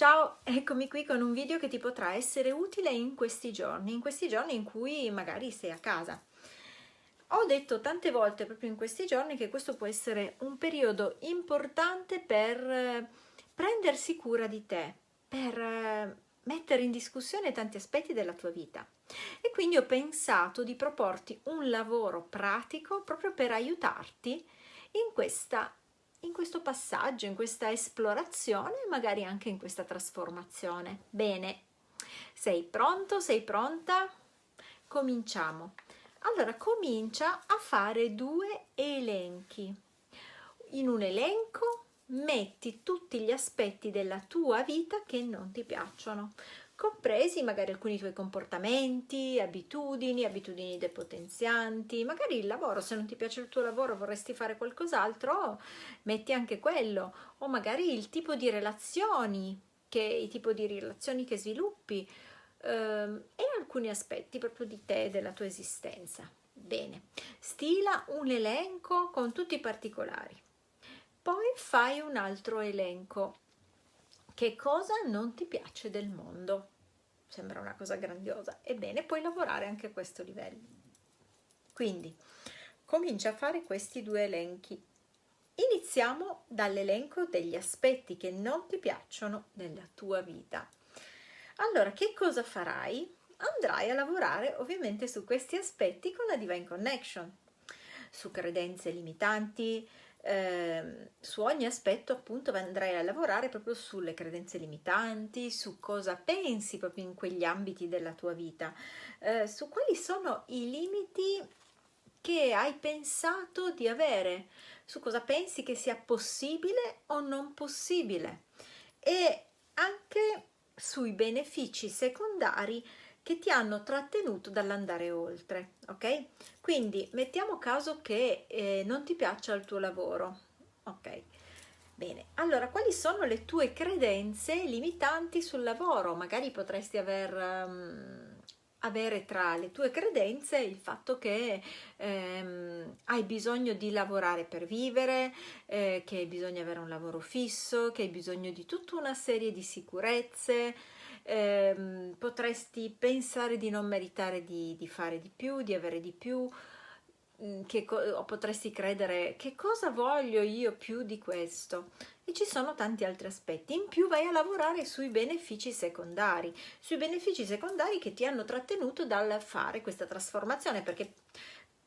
Ciao, eccomi qui con un video che ti potrà essere utile in questi giorni, in questi giorni in cui magari sei a casa. Ho detto tante volte proprio in questi giorni che questo può essere un periodo importante per eh, prendersi cura di te, per eh, mettere in discussione tanti aspetti della tua vita. E quindi ho pensato di proporti un lavoro pratico proprio per aiutarti in questa in questo passaggio, in questa esplorazione e magari anche in questa trasformazione. Bene, sei pronto? Sei pronta? Cominciamo. Allora, comincia a fare due elenchi. In un elenco metti tutti gli aspetti della tua vita che non ti piacciono compresi magari alcuni tuoi comportamenti, abitudini, abitudini depotenzianti, magari il lavoro, se non ti piace il tuo lavoro vorresti fare qualcos'altro, metti anche quello, o magari il tipo di relazioni, che, il tipo di relazioni che sviluppi ehm, e alcuni aspetti proprio di te, della tua esistenza. Bene, stila un elenco con tutti i particolari. Poi fai un altro elenco che cosa non ti piace del mondo? Sembra una cosa grandiosa. Ebbene, puoi lavorare anche a questo livello. Quindi, comincia a fare questi due elenchi. Iniziamo dall'elenco degli aspetti che non ti piacciono nella tua vita. Allora, che cosa farai? Andrai a lavorare ovviamente su questi aspetti con la Divine Connection, su credenze limitanti, eh, su ogni aspetto appunto andrai a lavorare proprio sulle credenze limitanti, su cosa pensi proprio in quegli ambiti della tua vita, eh, su quali sono i limiti che hai pensato di avere, su cosa pensi che sia possibile o non possibile? E anche sui benefici secondari che ti hanno trattenuto dall'andare oltre, ok? Quindi mettiamo caso che eh, non ti piaccia il tuo lavoro, ok? Bene, allora quali sono le tue credenze limitanti sul lavoro? Magari potresti aver, um, avere tra le tue credenze il fatto che ehm, hai bisogno di lavorare per vivere, eh, che bisogna avere un lavoro fisso, che hai bisogno di tutta una serie di sicurezze, ehm, potresti pensare di non meritare di, di, fare di più, di avere di più, che o potresti credere che cosa voglio io più di questo? E ci sono tanti altri aspetti. In più vai a lavorare sui benefici secondari sui benefici secondari che ti hanno trattenuto dal fare questa trasformazione perché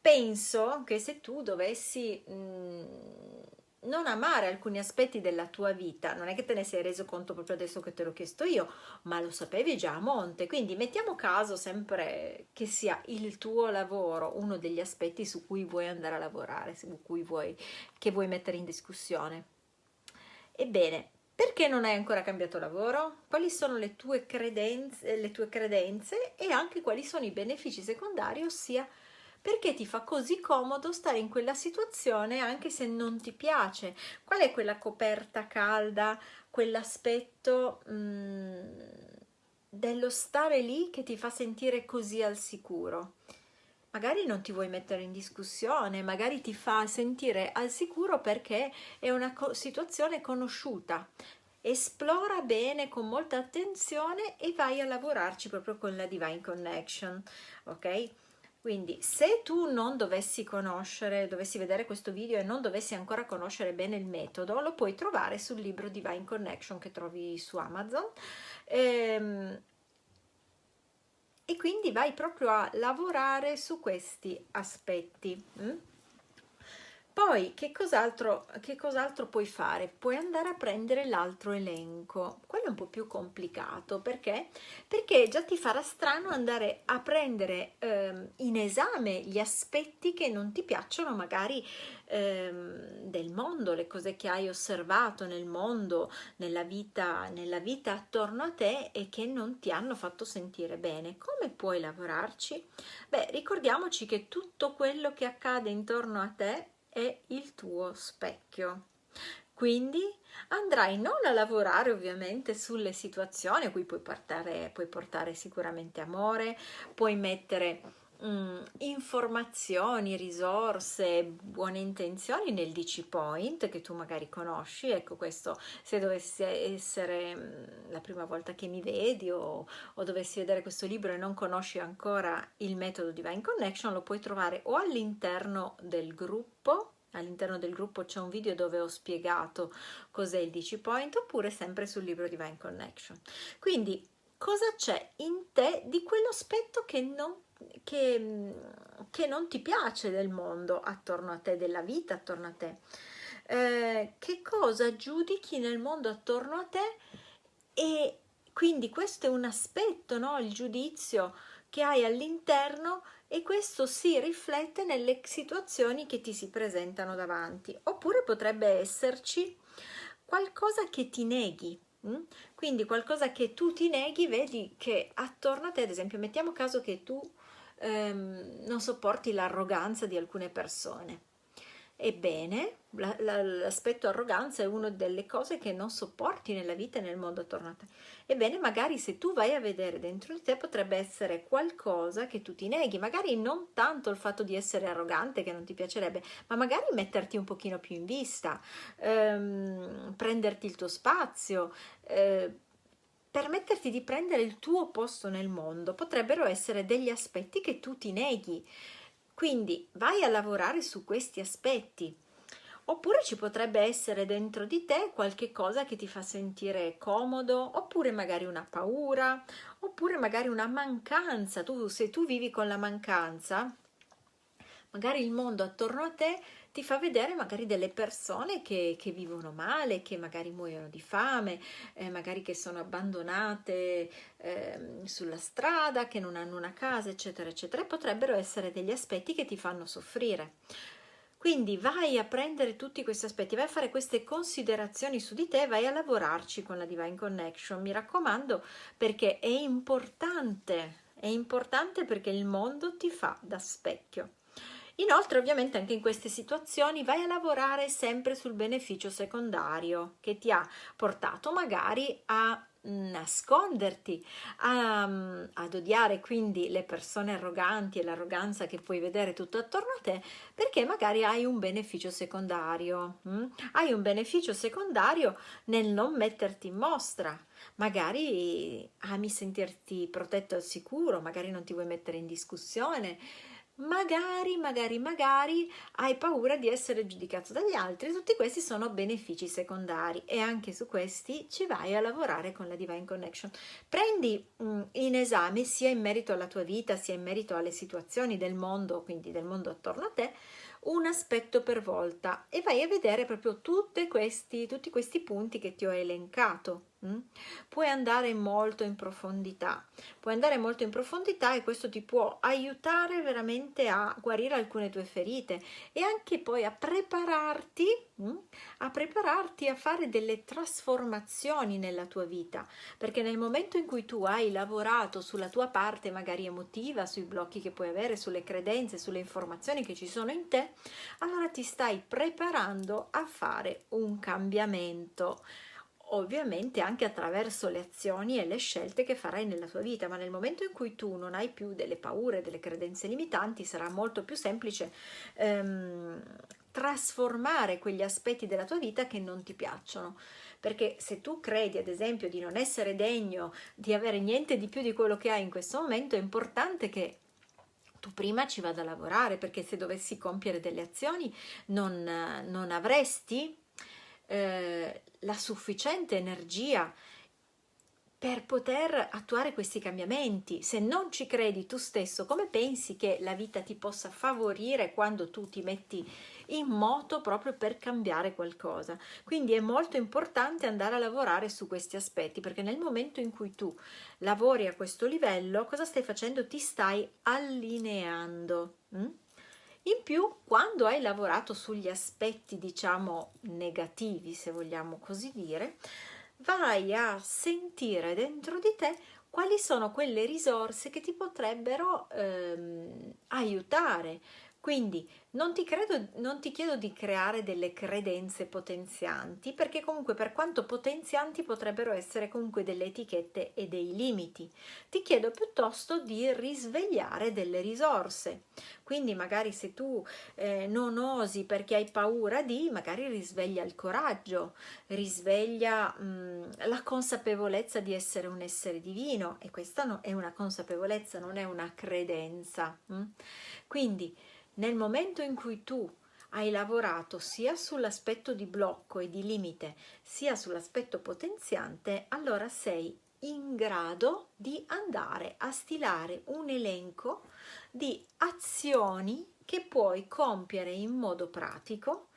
penso che se tu dovessi mh, mm, non amare alcuni aspetti della tua vita, non è che te ne sei reso conto proprio adesso che te l'ho chiesto io, ma lo sapevi già a monte, quindi mettiamo caso sempre che sia il tuo lavoro uno degli aspetti su cui vuoi andare a lavorare, su cui vuoi, che vuoi mettere in discussione. Ebbene, perché non hai ancora cambiato lavoro? Quali sono le tue credenze, le tue credenze e anche quali sono i benefici secondari, ossia perché ti fa così comodo stare in quella situazione anche se non ti piace. Qual è quella coperta calda, quell'aspetto mm, dello stare lì che ti fa sentire così al sicuro? Magari non ti vuoi mettere in discussione, magari ti fa sentire al sicuro perché è una situazione conosciuta, esplora bene con molta attenzione e vai a lavorarci proprio con la Divine Connection, ok? Quindi se tu non dovessi conoscere, dovessi vedere questo video e non dovessi ancora conoscere bene il metodo, lo puoi trovare sul libro Divine Connection che trovi su Amazon. Ehm, e quindi vai proprio a lavorare su questi aspetti. Mm? Poi che cos'altro cos puoi fare? Puoi andare a prendere l'altro elenco, quello è un po' più complicato perché? Perché già ti farà strano andare a prendere ehm, in esame gli aspetti che non ti piacciono magari ehm, del mondo, le cose che hai osservato nel mondo, nella vita, nella vita attorno a te e che non ti hanno fatto sentire bene. Come puoi lavorarci? Beh, ricordiamoci che tutto quello che accade intorno a te è il tuo specchio. Quindi andrai non a lavorare ovviamente sulle situazioni a cui puoi portare, puoi portare sicuramente amore, puoi mettere mm, informazioni, risorse, buone intenzioni nel DC Point che tu magari conosci. Ecco questo, se dovesse essere mm, la prima volta che mi vedi o, o dovessi vedere questo libro e non conosci ancora il metodo Divine Connection, lo puoi trovare o all'interno del gruppo all'interno del gruppo c'è un video dove ho spiegato cos'è il DC Point oppure sempre sul libro Divine Connection. Quindi cosa c'è in te di quell'aspetto che non che, che, non ti piace del mondo attorno a te, della vita attorno a te. Eh, che cosa giudichi nel mondo attorno a te e quindi questo è un aspetto, no? il giudizio che hai all'interno e questo si riflette nelle situazioni che ti si presentano davanti. Oppure potrebbe esserci qualcosa che ti neghi, Mm? Quindi qualcosa che tu ti neghi, vedi che attorno a te, ad esempio, mettiamo caso che tu ehm, non sopporti l'arroganza di alcune persone. Ebbene, l'aspetto arroganza è una delle cose che non sopporti nella vita e nel mondo attorno a te. Ebbene, magari se tu vai a vedere dentro di te potrebbe essere qualcosa che tu ti neghi, magari non tanto il fatto di essere arrogante che non ti piacerebbe, ma magari metterti un pochino più in vista, ehm, prenderti il tuo spazio, eh, permetterti di prendere il tuo posto nel mondo. Potrebbero essere degli aspetti che tu ti neghi. Quindi vai a lavorare su questi aspetti oppure ci potrebbe essere dentro di te qualche cosa che ti fa sentire comodo, oppure magari una paura, oppure magari una mancanza. Tu, se tu vivi con la mancanza, magari il mondo attorno a te ti fa vedere magari delle persone che, che vivono male, che magari muoiono di fame, eh, magari che sono abbandonate eh, sulla strada, che non hanno una casa, eccetera, eccetera. Potrebbero essere degli aspetti che ti fanno soffrire. Quindi vai a prendere tutti questi aspetti, vai a fare queste considerazioni su di te, vai a lavorarci con la Divine Connection, mi raccomando, perché è importante, è importante perché il mondo ti fa da specchio. Inoltre ovviamente anche in queste situazioni vai a lavorare sempre sul beneficio secondario che ti ha portato magari a nasconderti, a, ad odiare quindi le persone arroganti e l'arroganza che puoi vedere tutto attorno a te perché magari hai un beneficio secondario. Hm? Hai un beneficio secondario nel non metterti in mostra. Magari ami sentirti protetto al sicuro, magari non ti vuoi mettere in discussione, magari, magari, magari hai paura di essere giudicato dagli altri. Tutti questi sono benefici secondari e anche su questi ci vai a lavorare con la Divine Connection. Prendi mm, in esame sia in merito alla tua vita, sia in merito alle situazioni del mondo, quindi del mondo attorno a te, un aspetto per volta e vai a vedere proprio questi, tutti questi punti che ti ho elencato. Mm? Puoi andare molto in profondità, puoi andare molto in profondità e questo ti può aiutare veramente a guarire alcune tue ferite e anche poi a prepararti, mm? a prepararti a fare delle trasformazioni nella tua vita, perché nel momento in cui tu hai lavorato sulla tua parte magari emotiva, sui blocchi che puoi avere, sulle credenze, sulle informazioni che ci sono in te, allora ti stai preparando a fare un cambiamento ovviamente anche attraverso le azioni e le scelte che farai nella tua vita, ma nel momento in cui tu non hai più delle paure, delle credenze limitanti, sarà molto più semplice ehm, trasformare quegli aspetti della tua vita che non ti piacciono. Perché se tu credi, ad esempio, di non essere degno di avere niente di più di quello che hai in questo momento, è importante che tu prima ci vada a lavorare, perché se dovessi compiere delle azioni non, non avresti eh, la sufficiente energia per poter attuare questi cambiamenti. Se non ci credi tu stesso, come pensi che la vita ti possa favorire quando tu ti metti in moto proprio per cambiare qualcosa? Quindi è molto importante andare a lavorare su questi aspetti, perché nel momento in cui tu lavori a questo livello, cosa stai facendo? Ti stai allineando. Hm? In più, quando hai lavorato sugli aspetti, diciamo, negativi, se vogliamo così dire, vai a sentire dentro di te quali sono quelle risorse che ti potrebbero ehm, aiutare, Quindi non ti, credo, non ti chiedo di creare delle credenze potenzianti, perché comunque per quanto potenzianti potrebbero essere comunque delle etichette e dei limiti. Ti chiedo piuttosto di risvegliare delle risorse. Quindi magari se tu eh, non osi perché hai paura di, magari risveglia il coraggio, risveglia mh, la consapevolezza di essere un essere divino e questa no, è una consapevolezza, non è una credenza. Mh? Quindi nel momento in cui tu hai lavorato sia sull'aspetto di blocco e di limite, sia sull'aspetto potenziante, allora sei in grado di andare a stilare un elenco di azioni che puoi compiere in modo pratico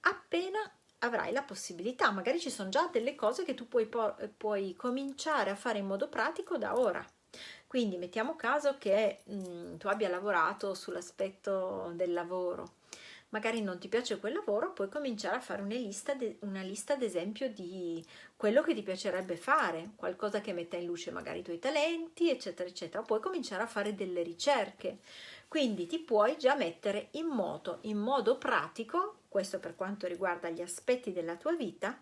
appena avrai la possibilità. Magari ci sono già delle cose che tu puoi, puoi cominciare a fare in modo pratico da ora. Quindi mettiamo caso che mh, mm, tu abbia lavorato sull'aspetto del lavoro, magari non ti piace quel lavoro, puoi cominciare a fare una lista, de, una lista ad esempio di quello che ti piacerebbe fare, qualcosa che metta in luce magari i tuoi talenti, eccetera, eccetera. Puoi cominciare a fare delle ricerche, quindi ti puoi già mettere in moto, in modo pratico, questo per quanto riguarda gli aspetti della tua vita,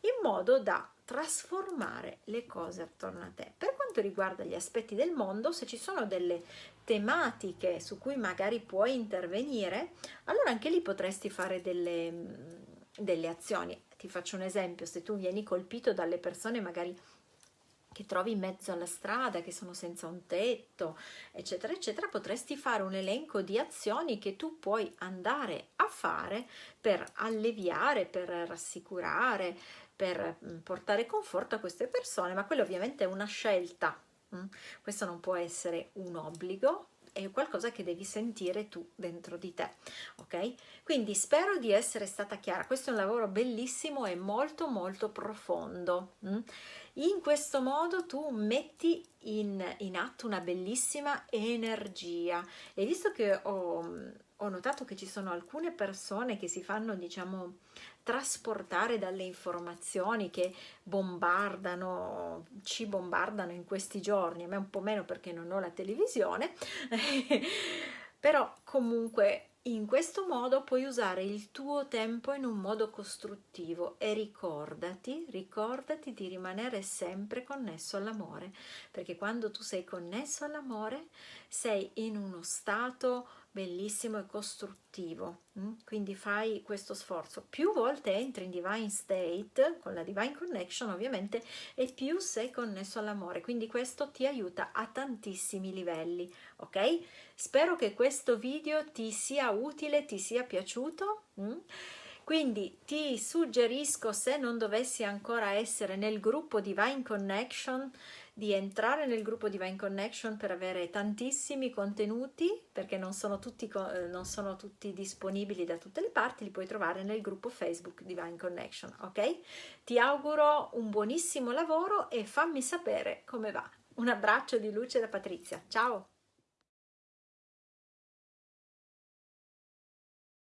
in modo da trasformare le cose attorno a te. Per quanto riguarda gli aspetti del mondo, se ci sono delle tematiche su cui magari puoi intervenire, allora anche lì potresti fare delle, delle azioni. Ti faccio un esempio, se tu vieni colpito dalle persone magari che trovi in mezzo alla strada, che sono senza un tetto, eccetera, eccetera, potresti fare un elenco di azioni che tu puoi andare a fare per alleviare, per rassicurare, per mm, portare conforto a queste persone, ma quella ovviamente è una scelta. Mm? Questo non può essere un obbligo, è qualcosa che devi sentire tu dentro di te, ok? Quindi spero di essere stata chiara. Questo è un lavoro bellissimo e molto molto profondo. Mm? In questo modo tu metti in, in atto una bellissima energia e visto che ho, ho notato che ci sono alcune persone che si fanno, diciamo, trasportare dalle informazioni che bombardano, ci bombardano in questi giorni, a me un po' meno perché non ho la televisione, però comunque in questo modo puoi usare il tuo tempo in un modo costruttivo e ricordati, ricordati di rimanere sempre connesso all'amore, perché quando tu sei connesso all'amore sei in uno stato bellissimo e costruttivo mm? quindi fai questo sforzo più volte entri in divine state con la divine connection ovviamente e più sei connesso all'amore quindi questo ti aiuta a tantissimi livelli ok spero che questo video ti sia utile ti sia piaciuto mm? Quindi ti suggerisco se non dovessi ancora essere nel gruppo divine connection di entrare nel gruppo Divine Connection per avere tantissimi contenuti perché non sono tutti, eh, non sono tutti disponibili da tutte le parti, li puoi trovare nel gruppo Facebook Divine Connection, ok? Ti auguro un buonissimo lavoro e fammi sapere come va. Un abbraccio di luce da Patrizia, ciao!